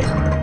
Yeah.